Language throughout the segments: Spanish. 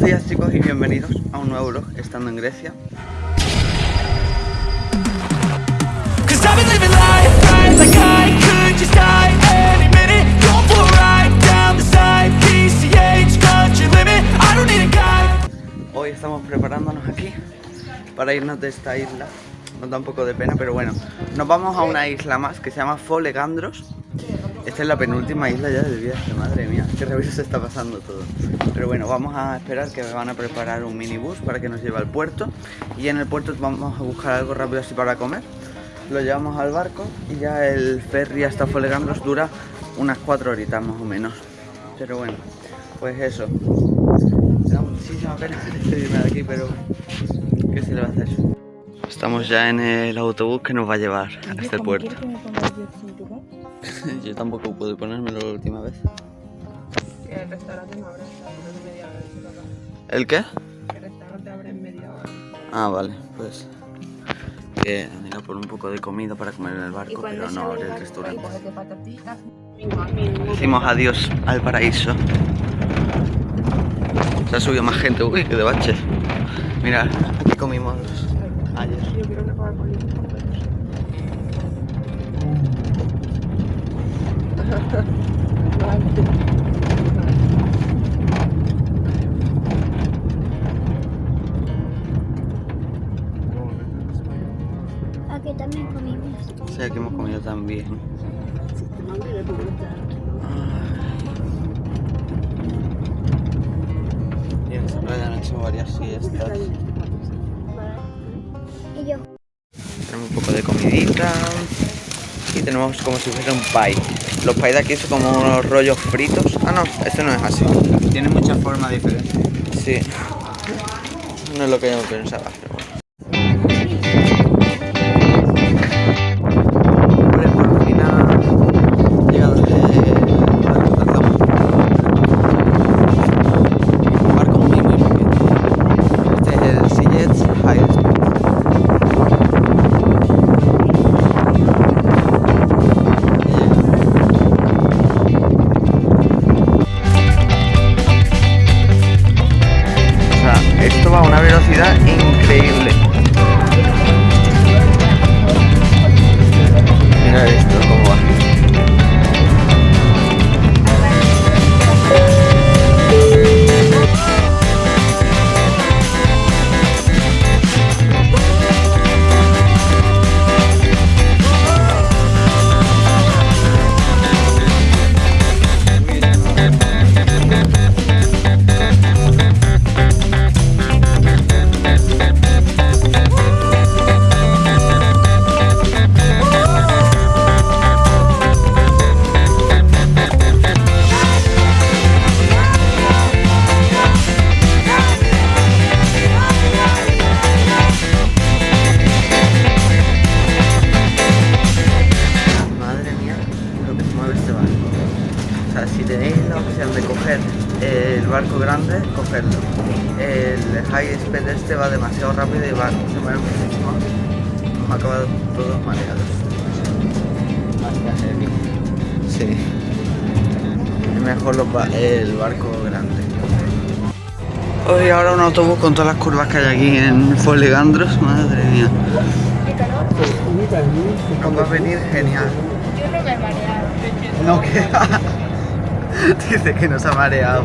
Buenos días chicos y bienvenidos a un nuevo vlog estando en Grecia. Hoy estamos preparándonos aquí para irnos de esta isla. Nos da un poco de pena pero bueno Nos vamos a una isla más que se llama Folegandros Esta es la penúltima isla ya del viaje, madre mía. Qué rápido se está pasando todo. Pero bueno, vamos a esperar que me van a preparar un minibús para que nos lleve al puerto. Y en el puerto vamos a buscar algo rápido así para comer. Lo llevamos al barco y ya el ferry hasta Folegandros dura unas cuatro horitas más o menos. Pero bueno, pues eso. Me da muchísima pena despedirme de aquí, pero ¿qué se le va a hacer? Estamos ya en el autobús que nos va a llevar a este puerto. Yo tampoco pude ponérmelo la última vez. El restaurante no abre de media hora. ¿El qué? El restaurante abre en media hora. Ah, vale, pues que han ido por un poco de comida para comer en el barco, pero no abre el restaurante. Decimos adiós al paraíso. Se ha subido más gente, uy, qué de bache. Mira, aquí comimos ayer. Yo quiero una Aquí también comimos. Sí, aquí hemos comido también. Y en esta playa han hecho varias siestas. Y yo. Tenemos un poco de comidita. Y tenemos como si fuera un pie. Los pies de aquí son como unos rollos fritos. Ah, no, este no es así. Tiene muchas formas diferentes. Sí. No es lo que yo pensaba, pero bueno. Sea, esto va a una velocidad increíble. Esto si tenéis la opción de coger el barco grande, cogerlo. El high speed este va demasiado rápido y va, se mueve muchísimo. Hemos acabado todos mareados. Sí. Es mejor el barco grande. Hoy ahora un autobús con todas las curvas que hay aquí en Folegandros, madre mía. Nos va a venir genial. Yo no me he mareado. No, que Dice que nos ha mareado.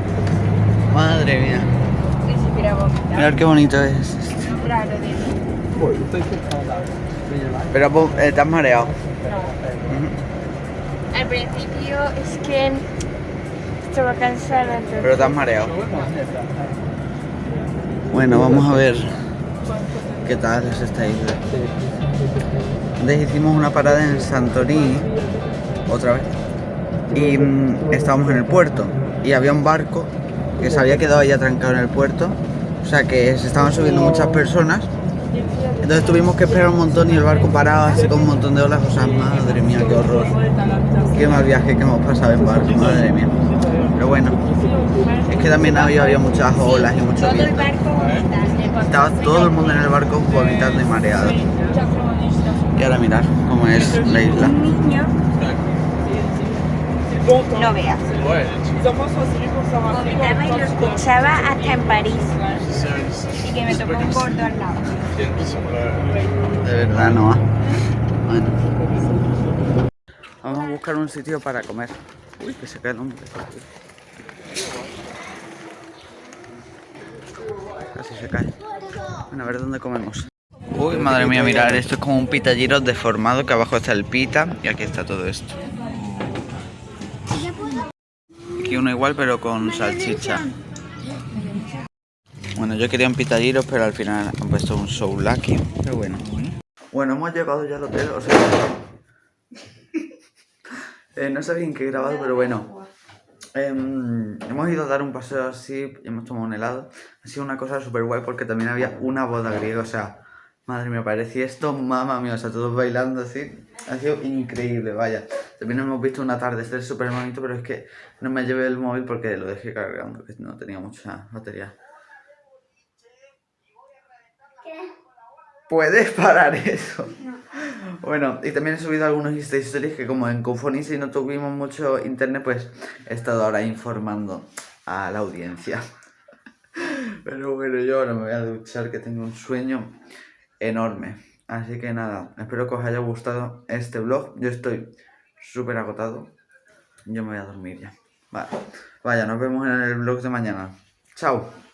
Madre mía. Mirad qué bonito es. De Pero eh, te has mareado. Al principio es que estaba cansada. entonces- Pero te has mareado. Bueno, vamos a ver qué tal es esta isla. Antes hicimos una parada en Santorini, otra vez, y mm, estábamos en el puerto. Y había un barco que se había quedado ahí atrancado en el puerto O sea que se estaban subiendo muchas personas. Entonces tuvimos que esperar un montón y el barco parado así con un montón de olas. O sea, madre mía, qué horror. Qué mal viaje que hemos pasado en barco, madre mía. Pero bueno, es que también había, había muchas olas y mucho viento. Estaba todo el mundo en el barco vomitando y mareado. Y ahora mirar cómo es la isla. No veas. Vomitaba y lo escuchaba hasta en París. Y que me tocó un gordo al lado. De verdad, no. Bueno. Vamos a buscar un sitio para comer. Uy, que se cae el hombre. Casi se cae. Bueno, a ver dónde comemos. Uy, madre mía, mirar, esto es como un pita gyros deformado, que abajo está el pita y aquí está todo esto. Uno igual, pero con salchicha. Bueno, yo quería un pita gyros, pero al final han puesto un souvlaki. Pero bueno. Bueno, hemos llegado ya al hotel, o sea... eh, no sé bien qué he grabado, pero bueno. Em, hemos ido a dar un paseo así hemos tomado un helado. Ha sido una cosa súper guay porque también había una boda griega, o sea... Madre mía, parecía esto, mamá mía, o sea, todos bailando así. Ha sido increíble, vaya. También hemos visto un atardecer súper bonito, pero es que no me llevé el móvil porque lo dejé cargando, que no tenía mucha batería. ¿Puedes parar eso? Bueno, y también he subido algunos Insta Stories que como en Confonis y no tuvimos mucho internet, pues he estado ahora informando a la audiencia. Pero bueno, yo ahora me voy a duchar que tengo un sueño enorme. Así que nada, espero que os haya gustado este vlog. Yo estoy súper agotado. Yo me voy a dormir ya. Vale. Vaya, nos vemos en el vlog de mañana. Chao.